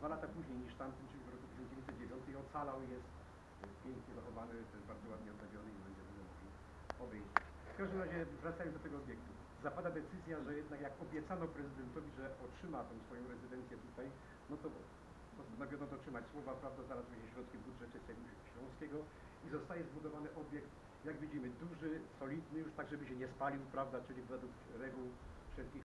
dwa lata później niż tamten, czyli w roku 1909 i ocalał jest pięknie zachowany, też bardzo ładnie odnawiony i będziemy go mogli obejrzeć. W każdym razie wracając do tego obiektu. Zapada decyzja, że jednak jak obiecano prezydentowi, że otrzyma tą swoją rezydencję tutaj, no to postanowiono dotrzymać słowa, prawda, znalazły się środki w budżecie Śląskiego i zostaje zbudowany obiekt, jak widzimy, duży, solidny już tak, żeby się nie spalił, prawda, czyli według reguł wszelkich